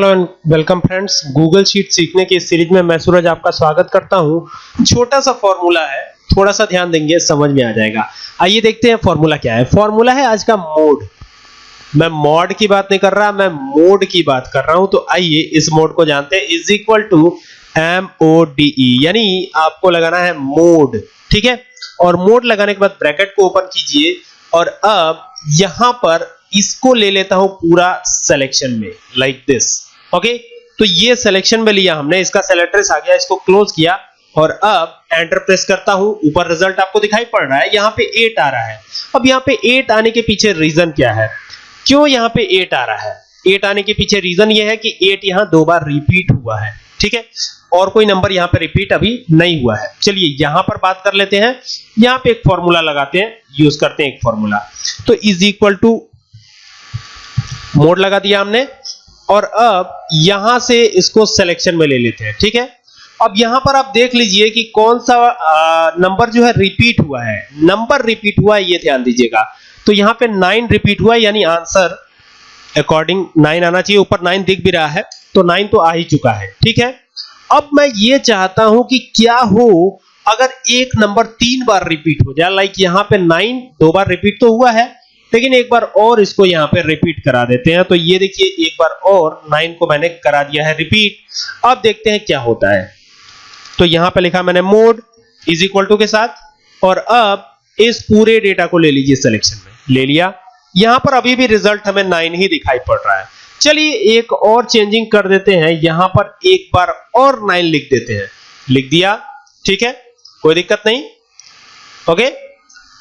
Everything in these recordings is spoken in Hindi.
Hello and welcome friends. Google sheet सीखने की सीरीज़ में मैं सूरज आपका स्वागत करता हूँ। छोटा सा फॉर्मूला है, थोड़ा सा ध्यान देंगे, समझ में आ जाएगा। आइए देखते हैं फॉर्मूला क्या है। फॉर्मूला है आज का मोड। मैं मॉड की बात नहीं कर रहा, मैं मोड की बात कर रहा हूँ तो आइए इस मोड को जानते हैं। Is equal to M O D E, यानी आपको लगाना है मोड, ठीक है? और मोड लगाने के बाद ब्रैकेट को ओपन कीजिए, और अब यहाँ पर इसको ले लेता हूँ पूरा सिलेक्शन में लाइक like दिस ओके तो ये सिलेक्शन में लिया हमने, इसका सेलेक्ट्रेस आ गया, इसको क्लोज किया और अब एंटर प्रेस करता हूँ। ऊपर रिज़ल्ट आपको दिखाई पड़ रहा है, यहाँ पे 8 आ रहा है। अब यहाँ पे 8 आने के पीछे रीजन क्या है? क्यों यहाँ पे 8 आ रहा है? 8 आने के पीछे रीजन ये है कि 8 यहाँ दो बार रिपीट हुआ है, ठीक है? और कोई नंबर यहाँ पे रिपीट अभी नहीं हुआ है। चलिए, यहाँ पर बात कर लेते हैं। यहाँ पे एक फॉर्मूला लगाते हैं। यूज़ करते हैं एक फॉर्मूला तो इज़ इक्वल टू मोड लगा दिया हमने। और अब यहाँ से इसको सिलेक्शन में ले लेते हैं, ठीक है? अब यहाँ पर आप देख लीजिए कि कौन सा नंबर जो है रिपीट हुआ है। नंबर रिपीट हुआ है, ये ध्यान दीजिएगा। तो यहाँ पे नाइन रिपीट हुआ यानी आंसर अकॉर्डिंग नाइन आना चाहिए। ऊपर नाइन दिख भी रहा है तो नाइन तो आ ही चुका है, ठीक है? अब मैं ये चाहता हूँ कि क्या हो, अगर एक नंबर तीन बार रिपीट हो जाए लाइक यहाँ पे नाइन दो बार रिपीट तो हुआ है लेकिन एक बार और इसको यहाँ पे रिपीट करा देते हैं। तो ये देखिए, एक बार और नाइन को मैंने करा दिया है रिपीट अब देखते हैं क्या होता है। तो यहाँ पे लिखा मैंने मोड इज़ इक्वल टू के साथ, और अब इस पूरे डेटा को ले लीजिए सिलेक्शन में। ले लिया। यहाँ पर अभी भी रिज़ल्ट हमें नाइन ही दिखाई पड़ रहा है। चलिए एक और चेंजिंग कर देते हैं। यहाँ पर एक बार और नाइन लिख देते हैं। लिख दिया। ठीक है? कोई दिक्कत नहीं? ओके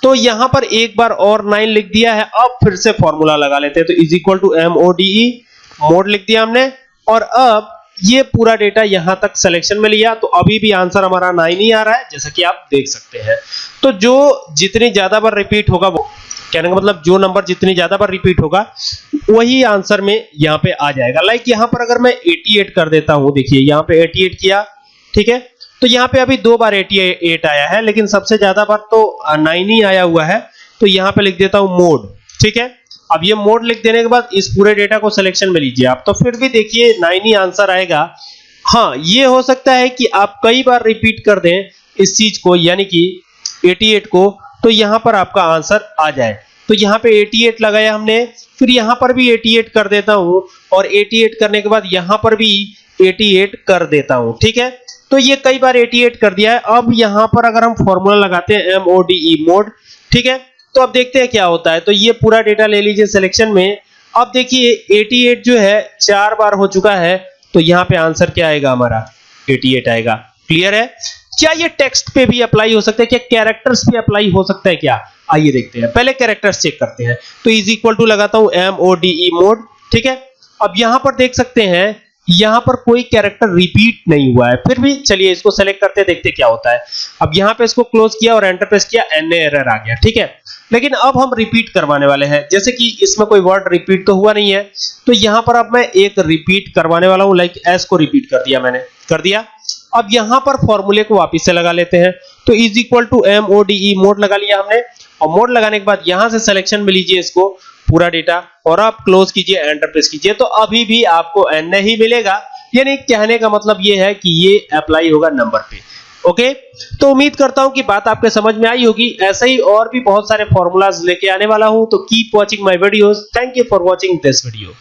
तो यहाँ पर एक बार और नाइन लिख दिया है, अब फिर से फॉर्मूला लगा लेते हैं। तो is equal to M O D E mode लिख दिया हमने। और अब ये पूरा डेटा यहाँ तक सिलेक्शन में लिया तो अभी भी आंसर हमारा नाइन ही आ रहा है, जैसा कि आप देख सकते हैं। तो जो जितनी ज़्यादा बार रिपीट होगा, वो कहने का मतलब जो नंबर जितनी ज़्यादा बार रिपीट होगा, वही आंसर में यहाँ पे आ जाएगा। लाइक यहाँ पर अगर मैं 88 कर देता हूँ, देखिए, यहाँ पे 88 किया, ठीक है? तो यहाँ पे अभी दो बार 88 आया है, लेकिन सबसे ज़्यादा बार तो 9 ही आया हुआ है। तो यहाँ पे लिख देता हूँ मोड ठीक है? अब ये मोड लिख देने के बाद इस पूरे डेटा को सिलेक्शन में लीजिए आप। तो फिर भी देखिए 9 ही आंसर आएगा। हाँ, ये हो सकता है कि आप कई बार रिपीट कर दें इस चीज़ को, यानी कि 88 को तो यहाँ पर आपका आंसर आ जाए। तो यहाँ पे 88 लगाया हमने, फिर यहाँ पर भी 88 कर देता हूँ, और 88 करने के बाद यहाँ पर भी 88 कर देता हूँ, ठीक है? तो ये कई बार 88 कर दिया है। अब यहाँ पर अगर हम फॉर्मूला लगाते हैं M O D E mode ठीक है? तो अब देखते हैं क्या होता है। तो ये पूरा डेटा ले लीजिए सिलेक्शन में। अब देखिए 88 जो है, चार बार हो चुका है। तो यहाँ पे आंसर क्या आएगा हमारा? 88 आएगा। क्लियर है? क्या ये टेक्स्ट पे भी अप्लाई हो सकता है? क्या कैरेक्टर्स पे अप्लाई हो सकता है क्या? आइए देखते हैं। पहले कैरेक्टर्स चेक करते हैं। तो इज़ इक्वल टू लगाता हूँ M O D E mode ठीक है? अब यहाँ पर देख सकते हैं यहाँ पर कोई कैरेक्टर रिपीट नहीं हुआ है। फिर भी चलिए इसको सेलेक्ट करते देखते क्या होता है। अब यहाँ पे इसको क्लोज किया और एंटर प्रेस किया एन एरर आ गया, ठीक है? लेकिन अब हम रिपीट करवाने वाले हैं। जैसे कि इसमें कोई वर्ड रिपीट तो हुआ नहीं है। तो यहाँ पर अब मैं एक रिपीट करवाने वाला हूँ लाइक एस को रिपीट कर दिया मैंने, कर दिया। अब यहाँ पर फॉर्मूले को वापस से लगा लेते हैं। तो is equal to M O D E mode लगा लिया हमने। और मोड लगाने के बाद यहाँ से सिलेक्शन में लीजिए इसको। पूरा डेटा और आप क्लोज कीजिए एंटर प्रेस कीजिए तो अभी भी आपको एन नहीं मिलेगा। यानी कहने का मतलब ये है कि ये अप्लाई होगा नंबर पे। ओके तो उम्मीद करता हूँ कि बात आपके समझ में आई होगी। ऐसे ही और भी बहुत सारे फॉर्मूलाज लेके आने वाला हूँ तो keep watching my videos thank you for watching this video